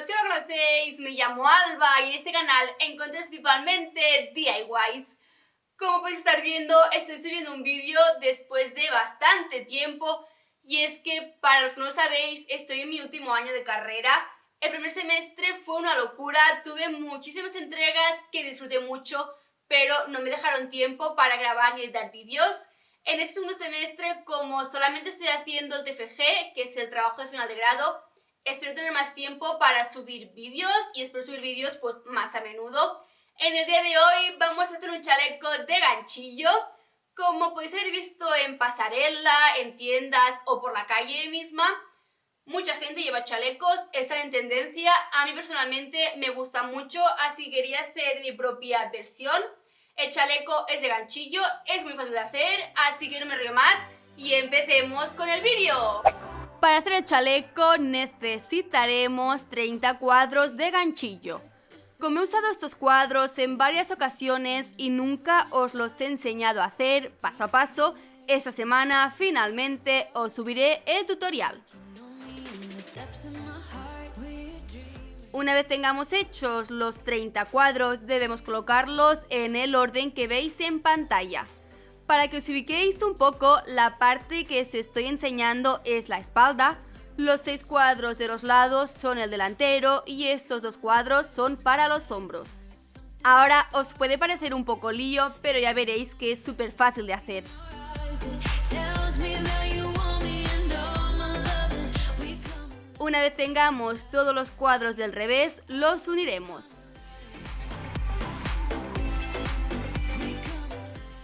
conocéis, me llamo Alba y en este canal encontréis principalmente DIYs. Como podéis estar viendo, estoy subiendo un vídeo después de bastante tiempo y es que, para los que no lo sabéis, estoy en mi último año de carrera. El primer semestre fue una locura, tuve muchísimas entregas que disfruté mucho, pero no me dejaron tiempo para grabar y editar vídeos. En este segundo semestre, como solamente estoy haciendo el TFG, que es el trabajo de final de grado, espero tener más tiempo para subir vídeos y espero subir vídeos pues más a menudo. En el día de hoy vamos a hacer un chaleco de ganchillo. Como podéis haber visto en pasarela, en tiendas o por la calle misma, mucha gente lleva chalecos, están en tendencia. A mí personalmente me gusta mucho, así quería hacer mi propia versión. El chaleco es de ganchillo, es muy fácil de hacer, así que no me río más y empecemos con el vídeo. Para hacer el chaleco necesitaremos 30 cuadros de ganchillo. Como he usado estos cuadros en varias ocasiones y nunca os los he enseñado a hacer paso a paso, esta semana finalmente os subiré el tutorial. Una vez tengamos hechos los 30 cuadros, debemos colocarlos en el orden que veis en pantalla. Para que os ubiquéis un poco, la parte que os estoy enseñando es la espalda, los seis cuadros de los lados son el delantero y estos dos cuadros son para los hombros. Ahora os puede parecer un poco lío, pero ya veréis que es súper fácil de hacer. Una vez tengamos todos los cuadros del revés, los uniremos.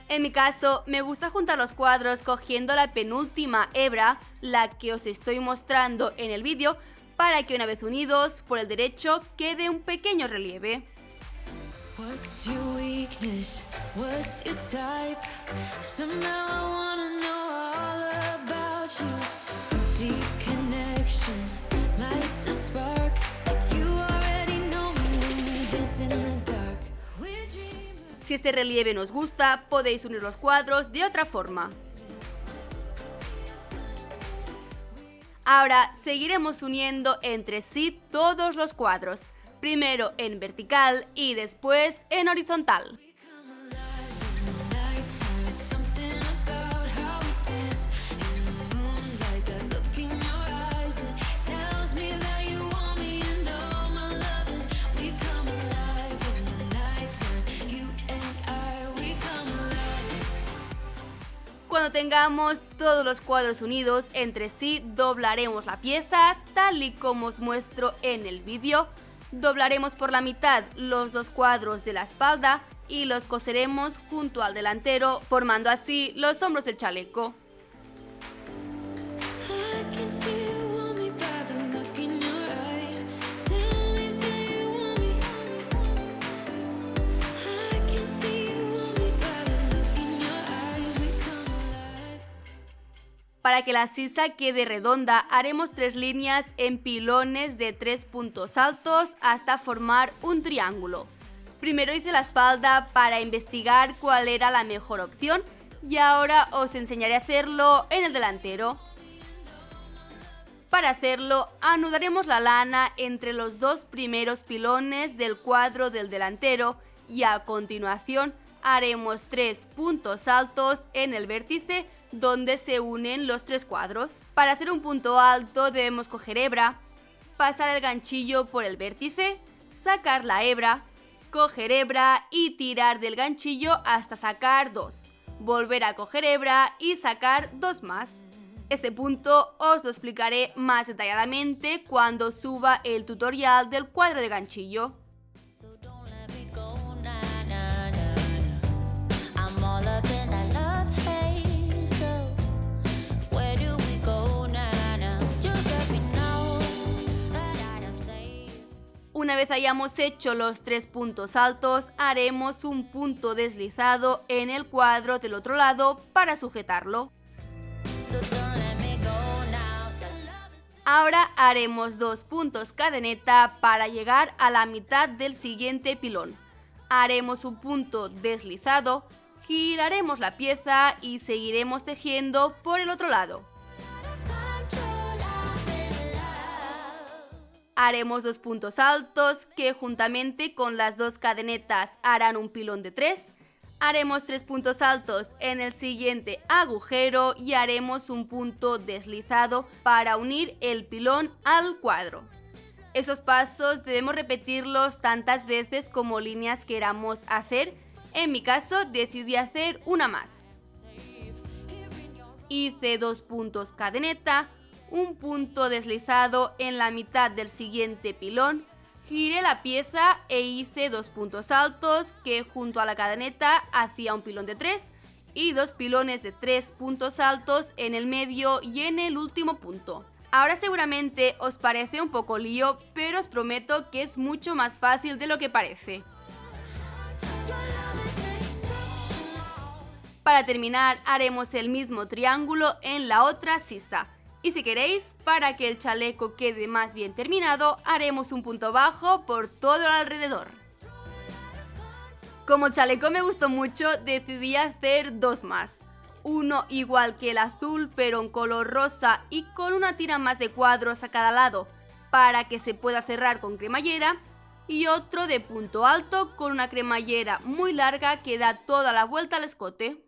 En mi caso, me gusta juntar los cuadros cogiendo la penúltima hebra, la que os estoy mostrando en el vídeo, para que una vez unidos por el derecho quede un pequeño relieve. Si este relieve nos gusta, podéis unir los cuadros de otra forma. Ahora seguiremos uniendo entre sí todos los cuadros, primero en vertical y después en horizontal. Cuando tengamos todos los cuadros unidos entre sí, doblaremos la pieza tal y como os muestro en el vídeo. Doblaremos por la mitad los dos cuadros de la espalda y los coseremos junto al delantero, formando así los hombros del chaleco. Para que la sisa quede redonda, haremos tres líneas en pilones de tres puntos altos hasta formar un triángulo. Primero hice la espalda para investigar cuál era la mejor opción y ahora os enseñaré a hacerlo en el delantero. Para hacerlo, anudaremos la lana entre los dos primeros pilones del cuadro del delantero y a continuación haremos tres puntos altos en el vértice donde se unen los tres cuadros. Para hacer un punto alto debemos coger hebra, pasar el ganchillo por el vértice, sacar la hebra, coger hebra y tirar del ganchillo hasta sacar dos. Volver a coger hebra y sacar dos más. Este punto os lo explicaré más detalladamente cuando suba el tutorial del cuadro de ganchillo. Una vez hayamos hecho los tres puntos altos, haremos un punto deslizado en el cuadro del otro lado para sujetarlo. Ahora haremos dos puntos cadeneta para llegar a la mitad del siguiente pilón. Haremos un punto deslizado, giraremos la pieza y seguiremos tejiendo por el otro lado. Haremos dos puntos altos que juntamente con las dos cadenetas harán un pilón de tres. Haremos tres puntos altos en el siguiente agujero y haremos un punto deslizado para unir el pilón al cuadro. Esos pasos debemos repetirlos tantas veces como líneas queramos hacer. En mi caso decidí hacer una más. Hice dos puntos cadeneta, un punto deslizado en la mitad del siguiente pilón, giré la pieza e hice dos puntos altos que junto a la cadeneta hacía un pilón de tres y dos pilones de tres puntos altos en el medio y en el último punto. Ahora seguramente os parece un poco lío, pero os prometo que es mucho más fácil de lo que parece. Para terminar haremos el mismo triángulo en la otra sisa. Y si queréis, para que el chaleco quede más bien terminado, haremos un punto bajo por todo el alrededor. Como chaleco me gustó mucho, decidí hacer dos más. Uno igual que el azul pero en color rosa y con una tira más de cuadros a cada lado para que se pueda cerrar con cremallera y otro de punto alto con una cremallera muy larga que da toda la vuelta al escote.